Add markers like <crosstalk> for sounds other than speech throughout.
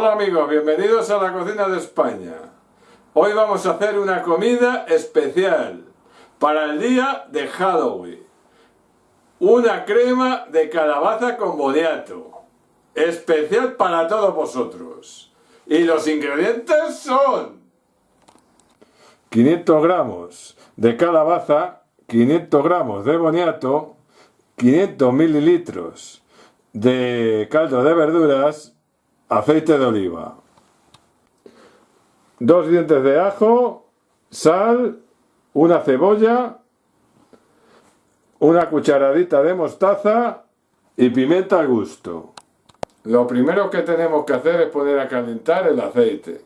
Hola amigos, bienvenidos a la cocina de España. Hoy vamos a hacer una comida especial para el día de Halloween. Una crema de calabaza con boniato. Especial para todos vosotros. Y los ingredientes son 500 gramos de calabaza, 500 gramos de boniato, 500 mililitros de caldo de verduras, aceite de oliva, dos dientes de ajo, sal, una cebolla, una cucharadita de mostaza y pimienta al gusto. Lo primero que tenemos que hacer es poner a calentar el aceite.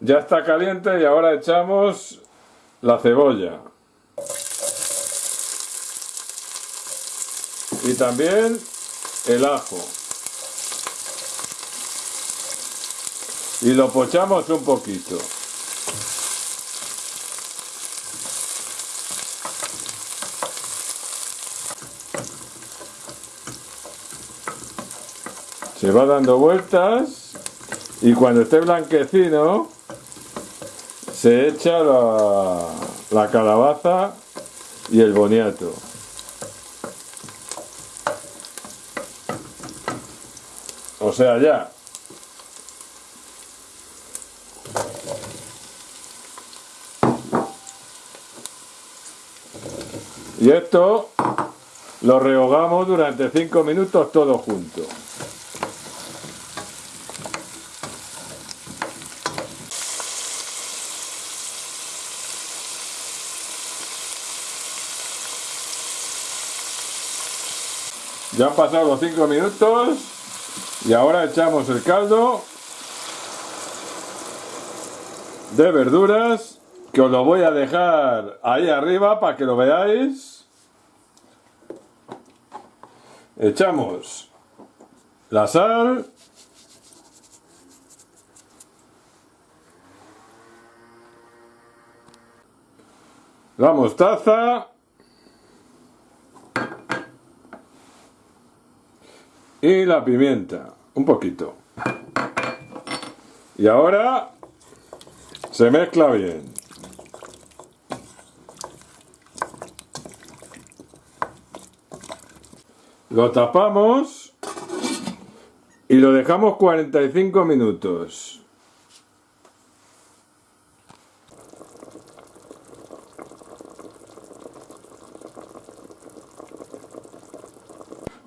Ya está caliente y ahora echamos la cebolla. Y también el ajo. Y lo pochamos un poquito. Se va dando vueltas y cuando esté blanquecino se echa la, la calabaza y el boniato. O sea, ya. Y esto lo rehogamos durante 5 minutos todo junto. Ya han pasado los 5 minutos y ahora echamos el caldo de verduras que os lo voy a dejar ahí arriba para que lo veáis. Echamos la sal. La mostaza. y la pimienta, un poquito. Y ahora se mezcla bien. Lo tapamos y lo dejamos 45 minutos.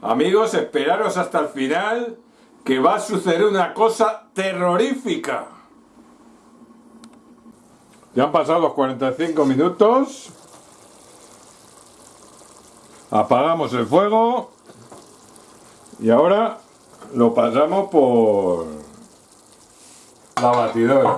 Amigos, esperaros hasta el final que va a suceder una cosa terrorífica. Ya han pasado los 45 minutos. Apagamos el fuego. Y ahora lo pasamos por la batidora.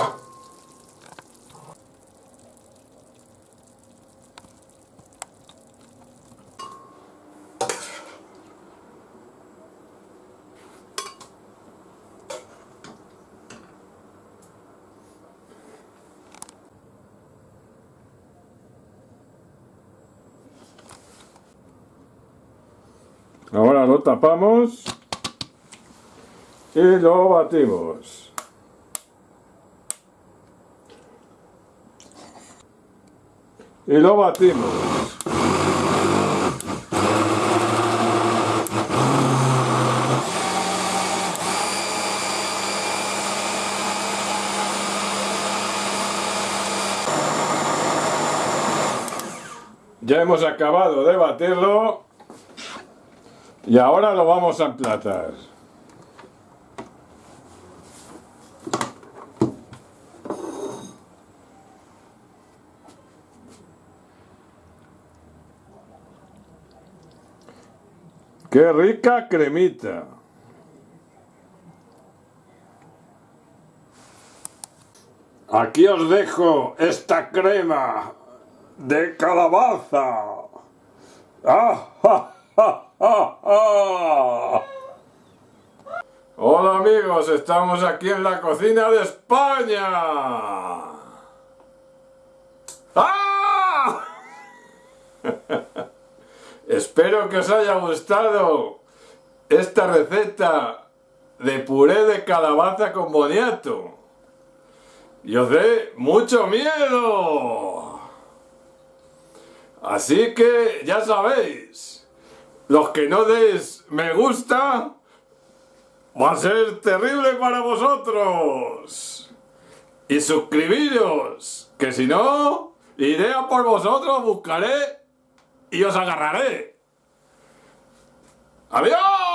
Lo tapamos y lo batimos. Y lo batimos. Ya hemos acabado de batirlo y ahora lo vamos a emplatar. ¡Qué rica cremita! Aquí os dejo esta crema de calabaza. ¡Ah, ja, ja! <laughs> Hola amigos, estamos aquí en la cocina de España. ¡Ah! <laughs> Espero que os haya gustado esta receta de puré de calabaza con boniato. Y os dé mucho miedo. Así que ya sabéis, los que no deis me gusta, va a ser terrible para vosotros. Y suscribiros, que si no, iré a por vosotros, buscaré y os agarraré. ¡Adiós!